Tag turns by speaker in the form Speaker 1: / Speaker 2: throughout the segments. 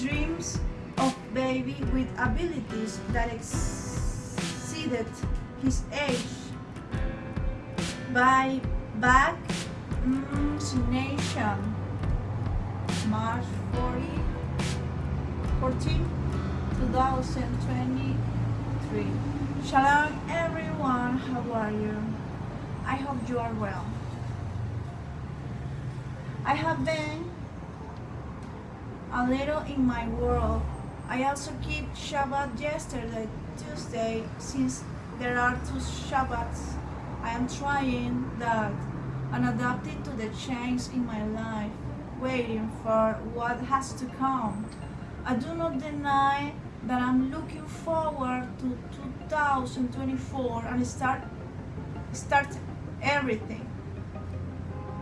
Speaker 1: dreams of baby with abilities that exceeded his age by vaccination. Mm, March 40, 14, 2023. Shalom everyone, how are you? I hope you are well. I have been a little in my world. I also keep Shabbat yesterday, Tuesday, since there are two Shabbats. I am trying that and adapting to the change in my life, waiting for what has to come. I do not deny that I'm looking forward to 2024 and start start everything.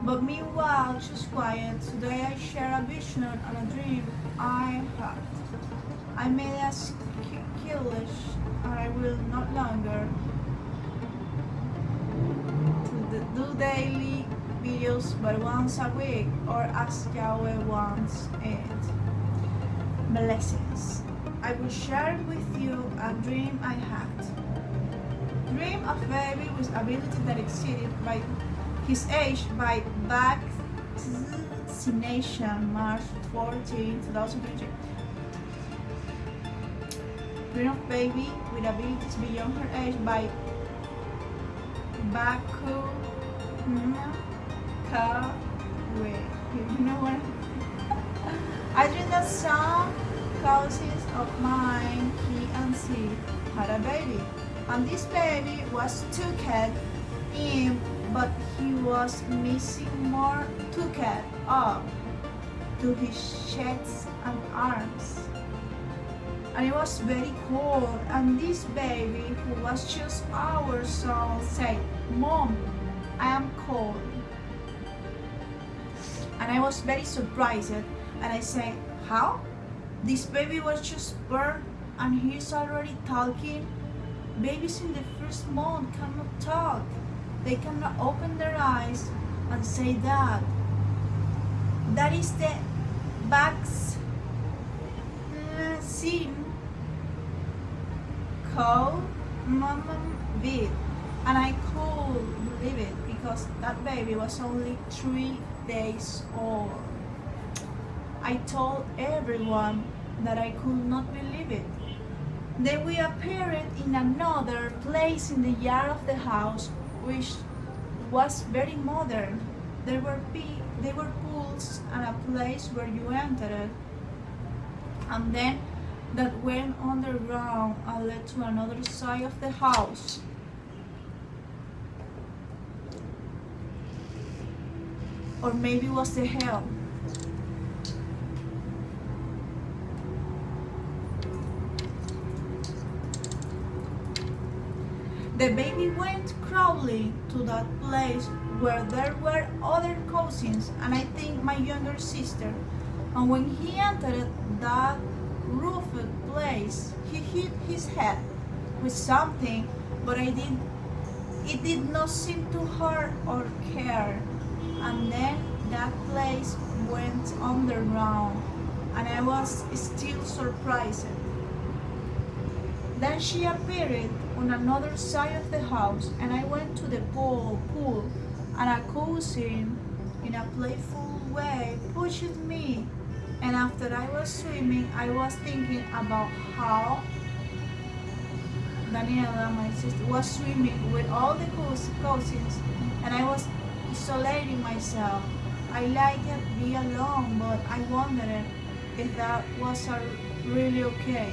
Speaker 1: But meanwhile, just quiet, today I share a vision and a dream I had. I made a skillish and I will not longer do daily videos but once a week or as Yahweh wants it. Blessings. I will share with you a dream I had. Dream of a baby with ability that exceeded by his age by vaccination March 14, 2023. Dream of baby with abilities beyond her age by Baku Kawe. You know what? I dream that some cousins of mine, he and she, had a baby. And this baby was taken in but he was missing more tucket up to his chest and arms. And it was very cold and this baby who was just hours old said, Mom, I am cold. And I was very surprised and I said, how? This baby was just born and he's already talking? Babies in the first month cannot talk they cannot open their eyes and say that. That is the sin called Mama Vid. And I could believe it because that baby was only three days old. I told everyone that I could not believe it. Then we appeared in another place in the yard of the house which was very modern. There were, there were pools and a place where you entered and then that went underground and led to another side of the house. Or maybe it was the hell. The baby went crawling to that place where there were other cousins and I think my younger sister. And when he entered that roofed place, he hit his head with something, but I did it did not seem to hurt or care. And then that place went underground and I was still surprised. Then she appeared on another side of the house and I went to the pool, and a cousin in a playful way pushed me and after I was swimming I was thinking about how Daniela, my sister, was swimming with all the cousins and I was isolating myself. I liked it be alone but I wondered if that was really okay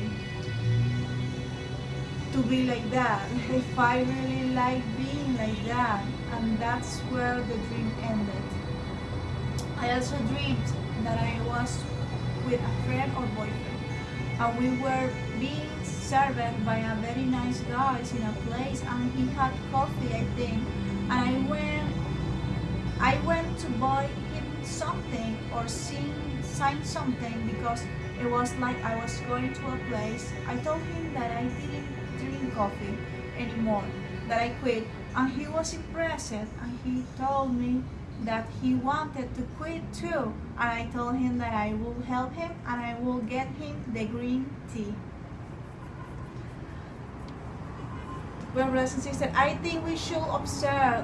Speaker 1: to be like that, if I really like being like that. And that's where the dream ended. I also dreamed that I was with a friend or boyfriend. And we were being served by a very nice guy in a place and he had coffee, I think. And I went I went to buy him something or sing, sign something because it was like I was going to a place. I told him that I didn't drink coffee anymore, that I quit. And he was impressed and he told me that he wanted to quit too, and I told him that I will help him and I will get him the green tea. Well, brothers and sisters, I think we should observe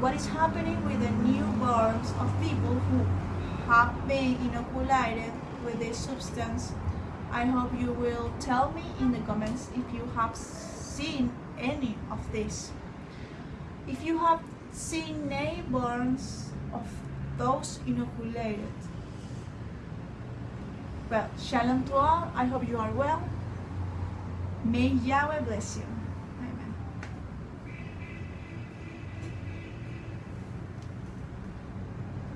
Speaker 1: what is happening with the newborns of people who have been inoculated with this substance. I hope you will tell me in the comments if you have seen any of this. If you have seen newborns of those inoculated. Well, shalom to all. I hope you are well. May Yahweh bless you.